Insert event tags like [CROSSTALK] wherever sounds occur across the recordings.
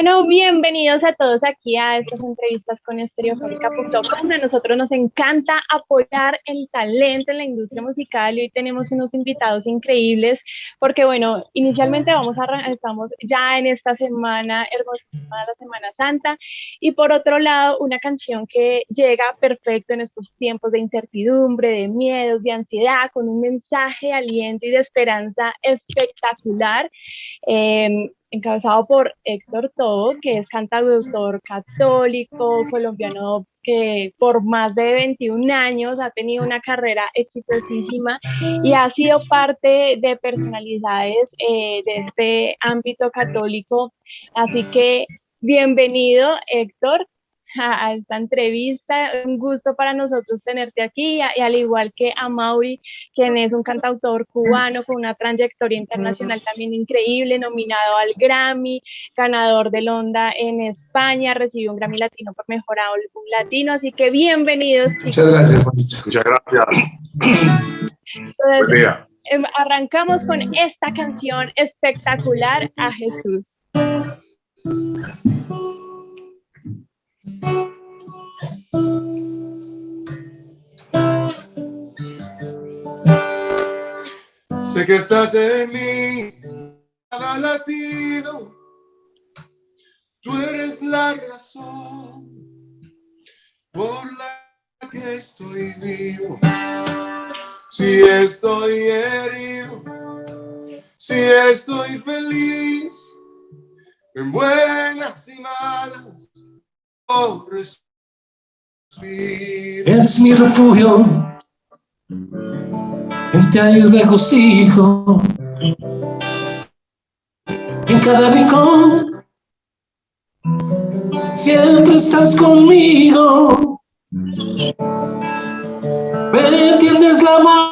Bueno, bienvenidos a todos aquí a estas entrevistas con estereofónica.com. A nosotros nos encanta apoyar el talento en la industria musical y hoy tenemos unos invitados increíbles porque, bueno, inicialmente vamos a, estamos ya en esta semana hermosísima, la Semana Santa, y por otro lado, una canción que llega perfecto en estos tiempos de incertidumbre, de miedos, de ansiedad, con un mensaje de aliento y de esperanza espectacular. Eh, encabezado por Héctor Todo, que es cantautor católico colombiano que por más de 21 años ha tenido una carrera exitosísima y ha sido parte de personalidades eh, de este ámbito católico. Así que bienvenido Héctor, a, esta entrevista. Un gusto para nosotros tenerte aquí, y, al igual que a Mauri, quien es un cantautor cubano con una trayectoria internacional también increíble, nominado al Grammy, ganador del Onda en España, recibió un Grammy Latino por Mejor Álbum Latino, así que bienvenidos chicos. Muchas gracias, Muchas gracias. Em, arrancamos con esta canción espectacular a Jesús. Que estás en mí, cada latido. Tú eres la razón por la que estoy vivo. Si estoy herido, si estoy feliz, en buenas y malas, oh, es mi refugio, en ti hay regocijo, en cada rincón, siempre estás conmigo, me entiendes la mano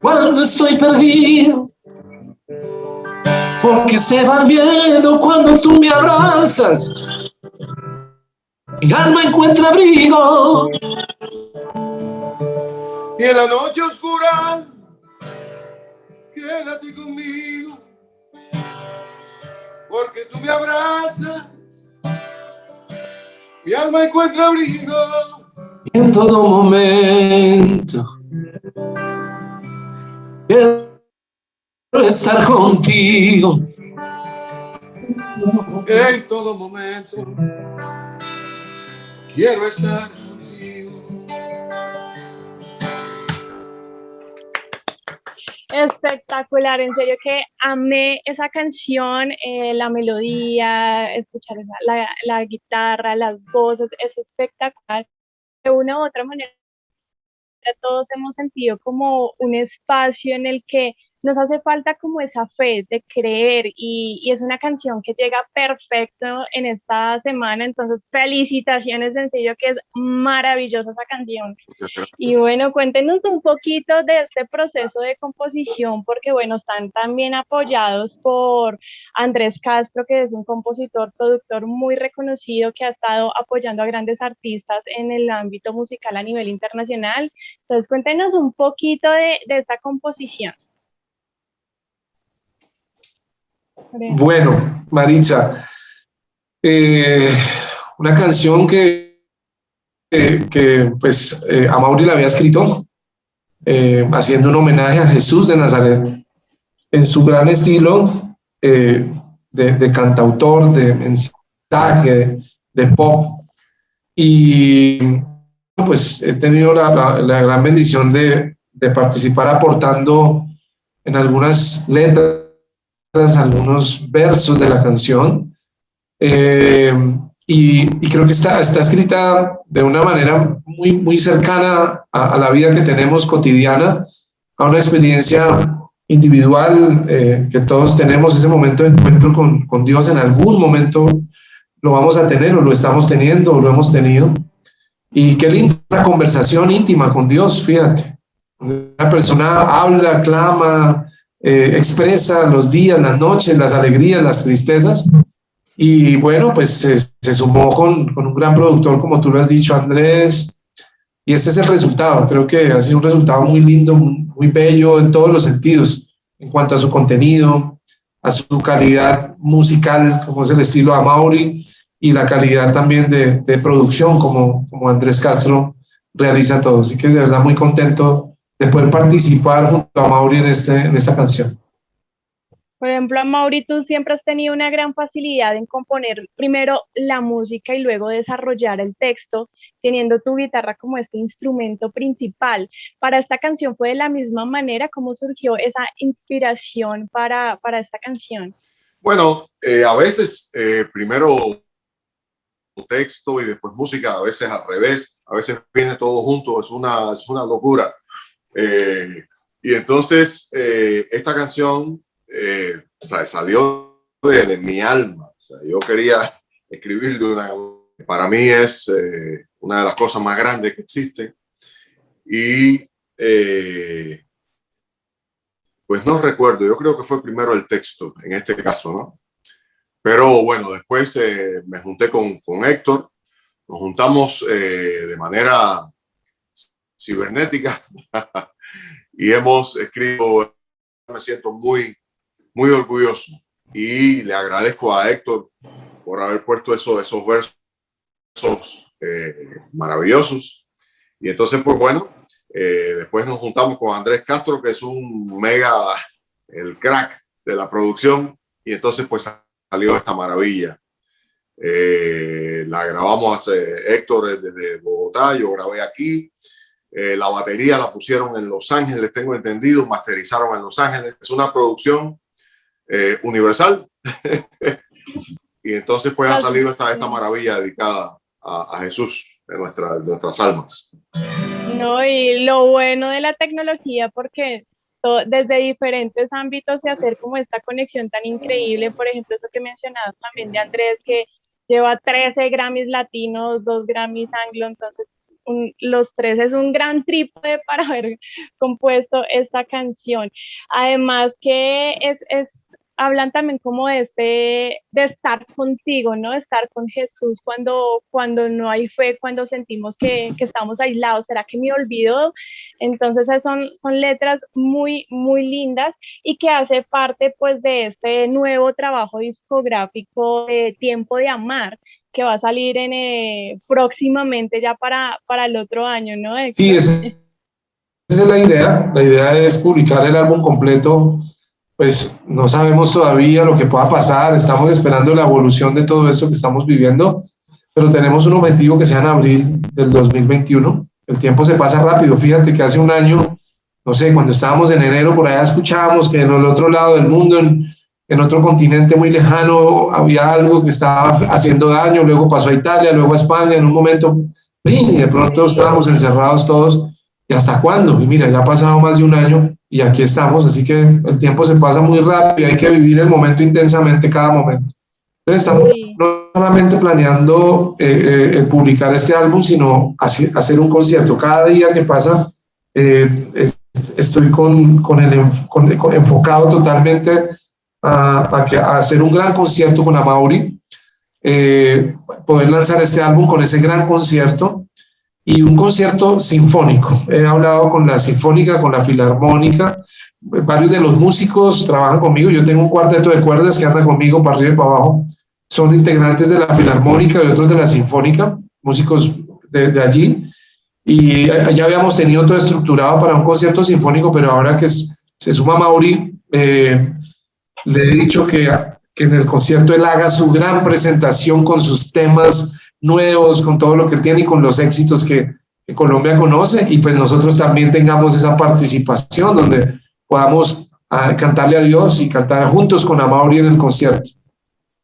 cuando estoy perdido porque se va el miedo cuando tú me abrazas. Mi alma encuentra abrigo. Y en la noche oscura, quédate conmigo, porque tú me abrazas. Mi alma encuentra abrigo. en todo momento estar contigo. En todo momento Espectacular, en serio que amé esa canción, eh, la melodía, escuchar la, la guitarra, las voces, es espectacular. De una u otra manera, todos hemos sentido como un espacio en el que nos hace falta como esa fe de creer y, es una canción que llega perfecto en esta semana, entonces felicitaciones sencillo que es maravillosa esa canción. Y bueno, cuéntenos un poquito de este proceso de composición, porque bueno, están también apoyados por Andrés Castro, que es un compositor, productor muy reconocido que ha estado apoyando a grandes artistas en el ámbito musical a nivel internacional. Entonces cuéntenos un poquito de, de esta composición. Bueno, Maritza, eh, una canción que, que, pues eh, a Mauri la había escrito, eh, haciendo un homenaje a Jesús de Nazaret, en su gran estilo de, de, cantautor, de mensaje, de, pop. Y pues he tenido la, la gran bendición de, de participar aportando en algunas letras algunos versos de la canción eh, y, creo que está, está escrita de una manera muy, muy cercana a, la vida que tenemos cotidiana, a una experiencia individual eh, que todos tenemos, ese momento de encuentro con, con Dios en algún momento lo vamos a tener o lo estamos teniendo o lo hemos tenido. Y qué linda conversación íntima con Dios, fíjate. Una persona habla, clama, eh, expresa los días, las noches, las alegrías, las tristezas. Y bueno, pues se, sumó con, un gran productor, como tú lo has dicho, Andrés. Y este es el resultado. Creo que ha sido un resultado muy lindo, muy, bello en todos los sentidos, en cuanto a su contenido, a su calidad musical, como es el estilo de Mauri, y la calidad también de, de, producción, como, como Andrés Castro realiza todo. Así que de verdad muy contento de poder participar junto a Mauri en, este, en esta canción. Por ejemplo, Mauri, tú siempre has tenido una gran facilidad en componer primero la música y luego desarrollar el texto, teniendo tu guitarra como este instrumento principal. Para esta canción fue de la misma manera cómo surgió esa inspiración para, para esta canción. Bueno, eh, a veces eh, primero texto y después música, a veces al revés, a veces viene todo junto, es una, es una locura. Eh, y entonces esta canción eh, o sea, salió de, mi alma. O sea, yo quería escribir de una... Para mí es eh, una de las cosas más grandes que existen. Y eh, pues no recuerdo, yo creo que fue primero el texto en este caso, ¿no? Pero bueno, después me junté con, con, Héctor, nos juntamos de manera cibernética. [LAUGHS] Y hemos escrito, me siento muy muy orgulloso. Y le agradezco a Héctor por haber puesto eso, esos versos eh, maravillosos. Y entonces, pues bueno, eh, después nos juntamos con Andrés Castro, que es un mega, el crack de la producción, y entonces pues salió esta maravilla. Eh, la grabamos Héctor desde Bogotá, yo grabé aquí, la batería la pusieron en Los Ángeles, tengo entendido, masterizaron en Los Ángeles, es una producción eh, universal. [LAUGHS] y entonces pues ha salido esta, esta maravilla dedicada a, Jesús de, nuestra, nuestras almas. No, y lo bueno de la tecnología, porque desde diferentes ámbitos se hacer como esta conexión tan increíble, por ejemplo, eso que mencionabas también de Andrés, que lleva 13 Grammys latinos, 2 Grammys anglo, entonces los tres es un gran trípode [LAUGHS] para haber compuesto esta canción. Además que es, es hablan también como de este, de estar contigo, ¿no? Estar con Jesús cuando, cuando no hay fe, cuando sentimos que, que estamos aislados. ¿Será que me olvido? Entonces son, son letras muy, muy lindas y que hace parte pues de este nuevo trabajo discográfico de Tiempo de Amar, que va a salir en, eh, próximamente ya para, para el otro año, ¿no? Sí, esa es la idea. La idea es publicar el álbum completo pues no sabemos todavía lo que pueda pasar, estamos esperando la evolución de todo esto que estamos viviendo, pero tenemos un objetivo que sea en abril del 2021. El tiempo se pasa rápido, fíjate que hace un año, no sé, cuando estábamos en enero, por allá escuchábamos que en el otro lado del mundo, en, en otro continente muy lejano, había algo que estaba haciendo daño, luego pasó a Italia, luego a España, en un momento, y de pronto estábamos encerrados todos, ¿y hasta cuándo? Y mira, ya ha pasado más de un año y aquí estamos, así que el tiempo se pasa muy rápido, hay que vivir el momento intensamente cada momento. Entonces estamos no solamente planeando eh, eh, publicar este álbum, sino hacer un concierto. Cada día que pasa eh, estoy con, con el, enfocado totalmente a, a, hacer un gran concierto con Amaury, poder lanzar este álbum con ese gran concierto y un concierto sinfónico. He hablado con la sinfónica, con la filarmónica, varios de los músicos trabajan conmigo, yo tengo un cuarteto de cuerdas que anda conmigo para arriba y para abajo, son integrantes de la filarmónica y otros de la sinfónica, músicos de, allí, y ya habíamos tenido todo estructurado para un concierto sinfónico, pero ahora que se suma Mauri, eh, le he dicho que, que en el concierto él haga su gran presentación con sus temas nuevos, con todo lo que tiene y con los éxitos que, Colombia conoce y pues nosotros también tengamos esa participación donde podamos ah, cantarle a Dios y cantar juntos con Amaury en el concierto.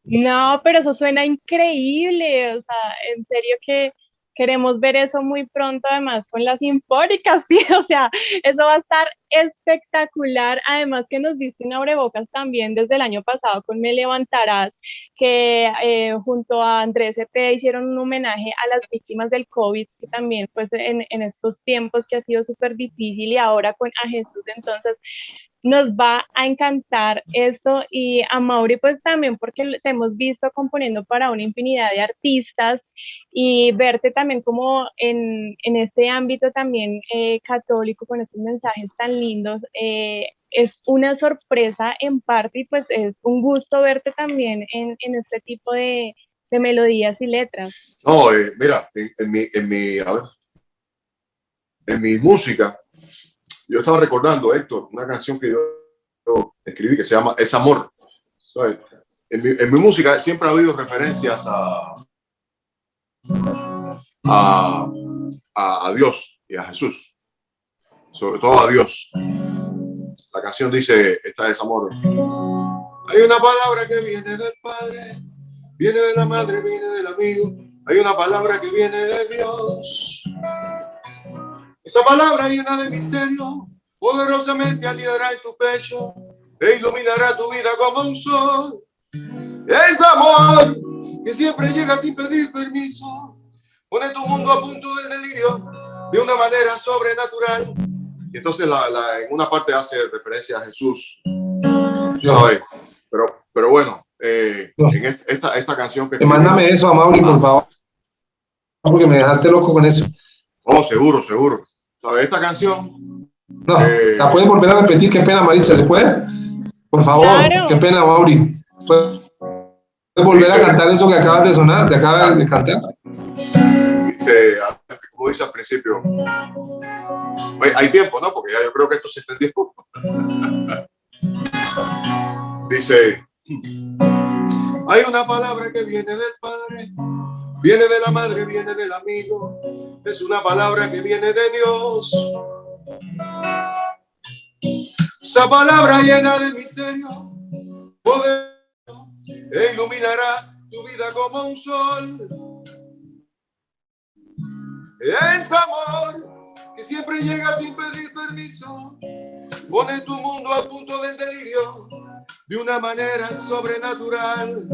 No, pero eso suena increíble, o sea, en serio que queremos ver eso muy pronto, además con las sinfónicas, [LAUGHS] sí, o sea, eso va a estar espectacular. Además que nos diste un abrebocas también desde el año pasado con Me Levantarás, que eh, junto a Andrés Cepeda hicieron un homenaje a las víctimas del COVID, que también pues en, en estos tiempos que ha sido súper difícil y ahora con a Jesús, entonces nos va a encantar esto y a Mauri pues también porque te hemos visto componiendo para una infinidad de artistas y verte también como en, en este ámbito también eh, católico con estos mensajes tan lindos. Eh, es una sorpresa en parte y pues es un gusto verte también en, en este tipo de, de, melodías y letras. No, eh, mira, en, mi, en, mi, a ver, en mi música, yo estaba recordando, Héctor, una canción que yo escribí que se llama Es Amor. En mi, en mi música siempre ha habido referencias a, a, a, a Dios y a Jesús sobre todo a Dios. La canción dice, esta es amor. Hay una palabra que viene del Padre, viene de la Madre, viene del amigo. Hay una palabra que viene de Dios. Esa palabra llena de misterio, poderosamente aliará en tu pecho e iluminará tu vida como un sol. Es amor que siempre llega sin pedir permiso. Pone tu mundo a punto del delirio de una manera sobrenatural y entonces la, la, en una parte hace referencia a Jesús. ¿sabes? Pero, pero bueno, eh, en esta, esta canción que... Mándame eso a Mauri, por favor. Porque me dejaste loco con eso. Oh, seguro, seguro. ¿Sabes? Esta canción... No, eh, la pueden volver a repetir. Qué pena, Maritza, ¿se puede? Por favor, claro. qué pena, Mauri. ¿Puedes volver a cantar eso que acabas de sonar, que acabas de cantar? Dice, como dice al principio, hay tiempo, ¿no? Porque ya yo creo que esto se entendió. [LAUGHS] dice, hay una palabra que viene del Padre, viene de la Madre, viene del amigo, es una palabra que viene de Dios. Esa palabra llena de misterio, poder, e iluminará tu vida como un sol es amor que siempre llega sin pedir permiso. Pone tu mundo a punto del delirio de una manera sobrenatural.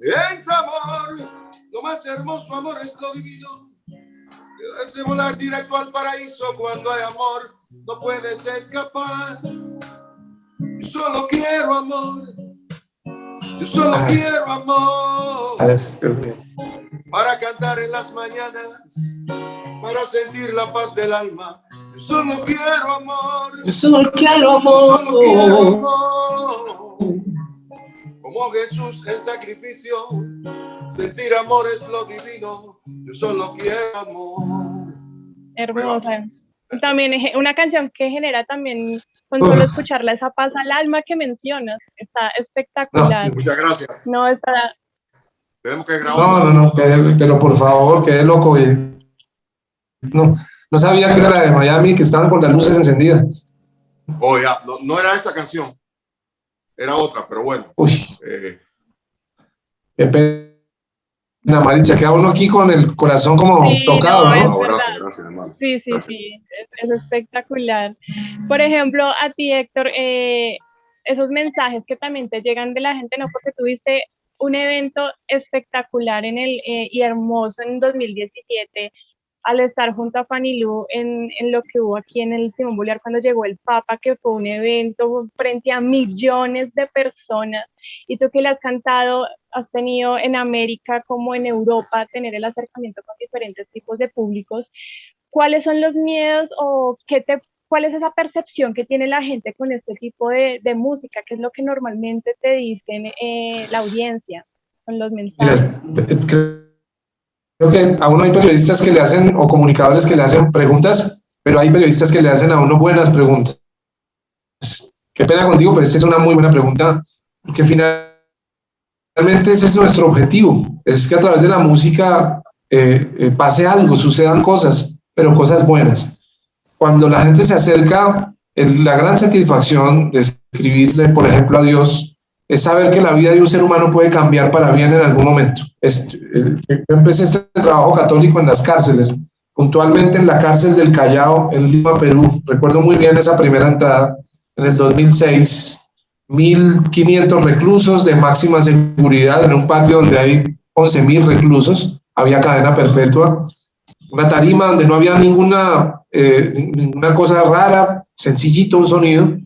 Es amor, lo más hermoso amor es lo divino. Quedarse volar directo al paraíso cuando hay amor, no puedes escapar. Yo solo quiero amor. Yo solo quiero amor para cantar en las mañanas, para sentir la paz del alma. Yo solo quiero amor. Yo solo quiero amor. Yo solo quiero amor. Como Jesús en sacrificio, sentir amor es lo divino. Yo solo quiero amor. Hermosa. También es una canción que genera también, con solo escucharla, esa paz al alma que mencionas. Está espectacular. No, muchas gracias. No, está, tenemos que grabar. No, no, no, pero por favor, quede loco. No, no sabía que era la de Miami, que estaban con las luces encendidas. Oh, ya, no, no era esa canción. Era otra, pero bueno. Uy. Eh. Qué pena, Maritza, queda uno aquí con el corazón como sí, tocado, ¿no? ¿no? gracias, gracias, hermano. Sí, sí, gracias. sí, es, es, espectacular. Por ejemplo, a ti, Héctor, eh, esos mensajes que también te llegan de la gente, ¿no? Porque tuviste un evento espectacular en el, eh, y hermoso en 2017 al estar junto a Fanny Lu en, en, lo que hubo aquí en el Simón Bolívar cuando llegó el Papa, que fue un evento frente a millones de personas, y tú que le has cantado, has tenido en América como en Europa tener el acercamiento con diferentes tipos de públicos, ¿cuáles son los miedos o qué te ¿Cuál es esa percepción que tiene la gente con este tipo de, de música? ¿Qué es lo que normalmente te dicen eh, la audiencia con los mensajes? Creo que a uno hay periodistas que le hacen, o comunicadores que le hacen preguntas, pero hay periodistas que le hacen a uno buenas preguntas. Qué pena contigo, pero esta es una muy buena pregunta, porque finalmente ese es nuestro objetivo, es que a través de la música eh, eh, pase algo, sucedan cosas, pero cosas buenas cuando la gente se acerca, la gran satisfacción de escribirle, por ejemplo, a Dios, es saber que la vida de un ser humano puede cambiar para bien en algún momento. yo empecé este trabajo católico en las cárceles, puntualmente en la cárcel del Callao, en Lima, Perú. Recuerdo muy bien esa primera entrada en el 2006. 1.500 reclusos de máxima seguridad en un patio donde hay 11.000 reclusos. Había cadena perpetua. Una tarima donde no había ninguna eh, una cosa rara, sencillito un sonido,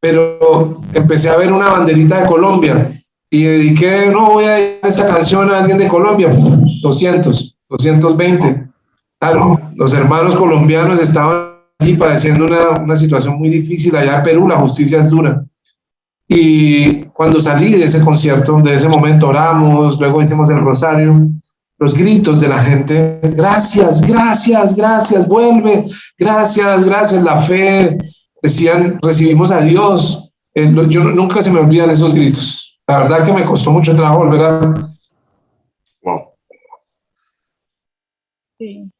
pero empecé a ver una banderita de Colombia y dediqué, no voy a dedicar esta canción a alguien de Colombia, 200, 220. Claro, los hermanos colombianos estaban aquí padeciendo una, una situación muy difícil allá en Perú, la justicia es dura. Y cuando salí de ese concierto, de ese momento oramos, luego hicimos el rosario, los gritos de la gente, gracias, gracias, gracias, vuelve, gracias, gracias, la fe, decían, recibimos a Dios. Eh, yo nunca se me olvidan esos gritos. La verdad que me costó mucho trabajo volver a... Wow. Sí.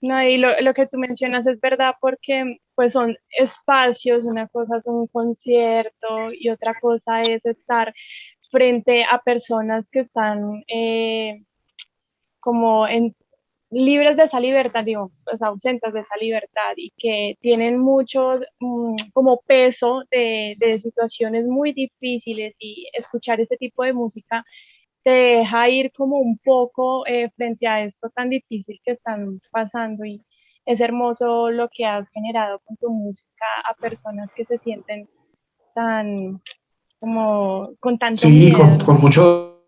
No, y lo, lo, que tú mencionas es verdad porque pues son espacios, una cosa es un concierto y otra cosa es estar frente a personas que están eh, como en, libres de esa libertad, digo, pues ausentes de esa libertad y que tienen mucho mm, como peso de, de, situaciones muy difíciles y escuchar este tipo de música te deja ir como un poco eh, frente a esto tan difícil que están pasando y es hermoso lo que has generado con tu música a personas que se sienten tan como con tanto sí, miedo. Con, con mucho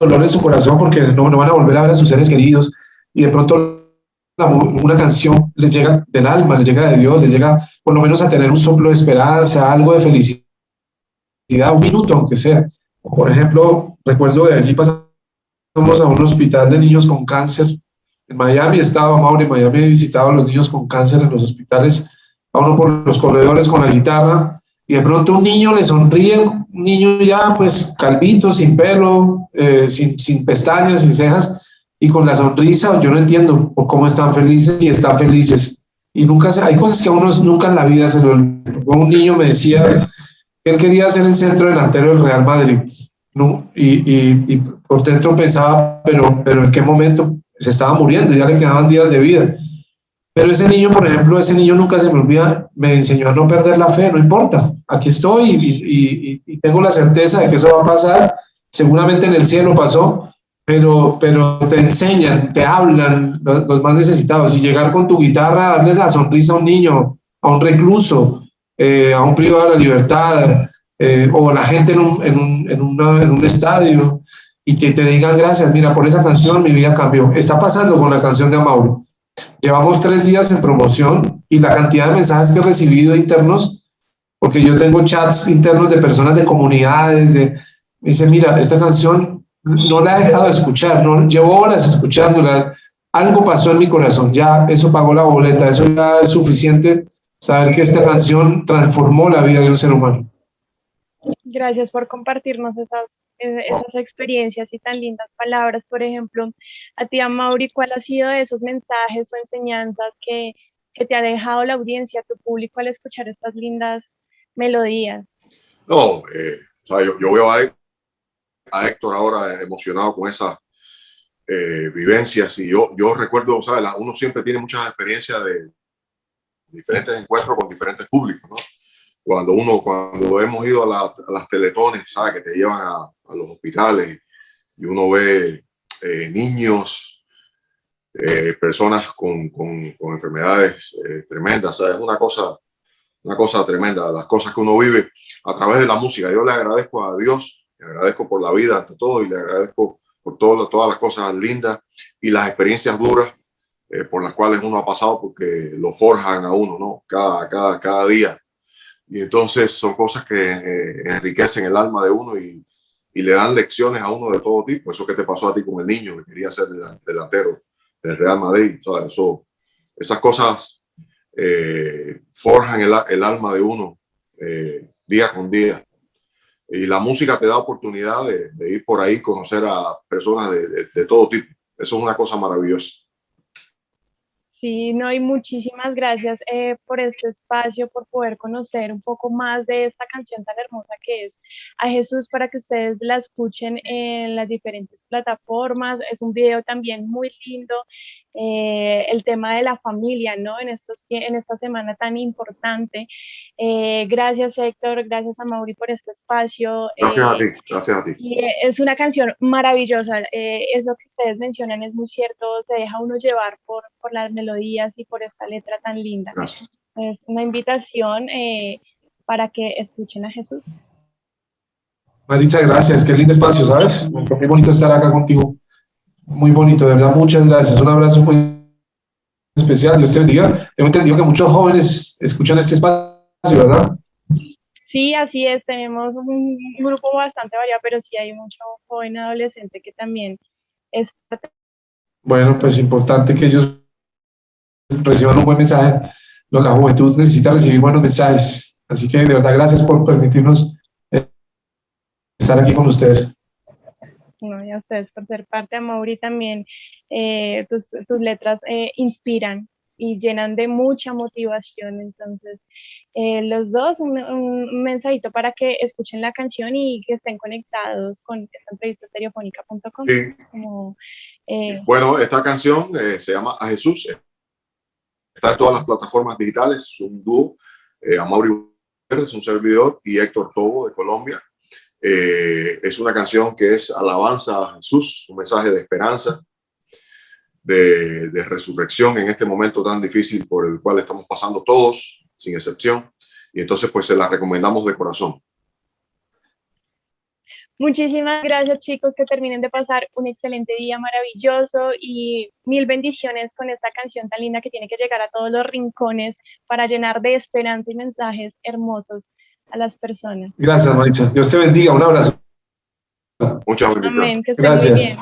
dolor en su corazón porque no, no, van a volver a ver a sus seres queridos y de pronto una canción les llega del alma, les llega de Dios, les llega por lo menos a tener un soplo de esperanza, algo de felicidad, un minuto aunque sea. Por ejemplo, recuerdo de allí pasamos a un hospital de niños con cáncer. En Miami estaba Mauro, en Miami he visitado a los niños con cáncer en los hospitales, a uno por los corredores con la guitarra, y de pronto un niño le sonríe, un niño ya pues calvito, sin pelo, eh, sin, sin pestañas, sin cejas, y con la sonrisa, yo no entiendo por cómo están felices y están felices. Y nunca se, hay cosas que a uno nunca en la vida se lo Un niño me decía que él quería ser el centro delantero del Real Madrid. ¿no? Y, y, y, por dentro pensaba, pero, pero en qué momento se estaba muriendo, ya le quedaban días de vida. Pero ese niño, por ejemplo, ese niño nunca se me olvida, me enseñó a no perder la fe, no importa, aquí estoy y, y tengo la certeza de que eso va a pasar, seguramente en el cielo pasó, pero, pero te enseñan, te hablan los, más necesitados y llegar con tu guitarra, darle la sonrisa a un niño, a un recluso, eh, a un privado de la libertad, eh, o la gente en un, en, un, en, una, en un estadio y que te digan gracias, mira, por esa canción mi vida cambió. Está pasando con la canción de Amauro. Llevamos tres días en promoción y la cantidad de mensajes que he recibido internos, porque yo tengo chats internos de personas de comunidades, de, dice, mira, esta canción no la he dejado de escuchar, no, llevo horas escuchándola, algo pasó en mi corazón, ya eso pagó la boleta, eso ya es suficiente saber que esta canción transformó la vida de un ser humano. Gracias por compartirnos esas, eh, esas experiencias y tan lindas palabras. Por ejemplo, a ti, a Mauri, ¿cuál ha sido de esos mensajes o enseñanzas que, que te ha dejado la audiencia, tu público, al escuchar estas lindas melodías? No, eh, o sea, yo, yo veo a a Héctor ahora emocionado con esas eh, vivencias. Y yo, yo recuerdo, ¿sabes? uno siempre tiene muchas experiencias de diferentes encuentros con diferentes públicos, ¿no? Cuando uno, cuando hemos ido a, las teletones, ¿sabes? Que te llevan a, los hospitales y uno ve eh, niños, eh, personas con, con, enfermedades tremendas, ¿sabes? Es una cosa, una cosa tremenda, las cosas que uno vive a través de la música. Yo le agradezco a Dios le agradezco por la vida ante todo y le agradezco por todo, todas las cosas lindas y las experiencias duras eh, por las cuales uno ha pasado porque lo forjan a uno, ¿no? Cada, cada, cada día. Y entonces son cosas que eh, enriquecen el alma de uno y, y, le dan lecciones a uno de todo tipo. Eso que te pasó a ti con el niño que quería ser delantero del Real Madrid. Eso, esas cosas eh, forjan el, el, alma de uno día con día y la música te da oportunidad de, de ir por ahí, conocer a personas de, de, de, todo tipo. Eso es una cosa maravillosa. Sí, no, y muchísimas gracias eh, por este espacio, por poder conocer un poco más de esta canción tan hermosa que es A Jesús para que ustedes la escuchen en las diferentes plataformas. Es un video también muy lindo eh, el tema de la familia, ¿no? En, estos, en esta semana tan importante. Eh, gracias Héctor, gracias a Mauri por este espacio. Gracias a ti, gracias a ti. Y es una canción maravillosa, eso que ustedes mencionan es muy cierto, se deja uno llevar por, por las melodías y por esta letra tan linda. Gracias. Es una invitación eh, para que escuchen a Jesús. Maritza, gracias, qué lindo espacio, ¿sabes? Muy bonito estar acá contigo muy bonito, de verdad, muchas gracias. Un abrazo muy especial. Dios te bendiga. Tengo entendido que muchos jóvenes escuchan este espacio, ¿verdad? Sí, así es. Tenemos un grupo bastante variado, pero sí hay mucho joven adolescente que también es Bueno, pues importante que ellos reciban un buen mensaje. La juventud necesita recibir buenos mensajes. Así que de verdad, gracias por permitirnos eh, estar aquí con ustedes. No, y a ustedes por ser parte de Mauri también. Eh, tus, tus, letras eh, inspiran y llenan de mucha motivación. Entonces, eh, los dos, un, un, mensajito para que escuchen la canción y que estén conectados con esta entrevista estereofónica.com. Sí. bueno, esta canción se llama A Jesús. Está en todas las plataformas digitales, es un dúo. Eh, Amaury es un servidor y Héctor Tobo de Colombia. Eh, es una canción que es alabanza a Jesús, un mensaje de esperanza, de, de, resurrección en este momento tan difícil por el cual estamos pasando todos, sin excepción. Y entonces pues se la recomendamos de corazón. Muchísimas gracias chicos, que terminen de pasar un excelente día maravilloso y mil bendiciones con esta canción tan linda que tiene que llegar a todos los rincones para llenar de esperanza y mensajes hermosos a las personas. Gracias, Maritza. Dios te bendiga. Un abrazo. Muchas gracias. Gracias.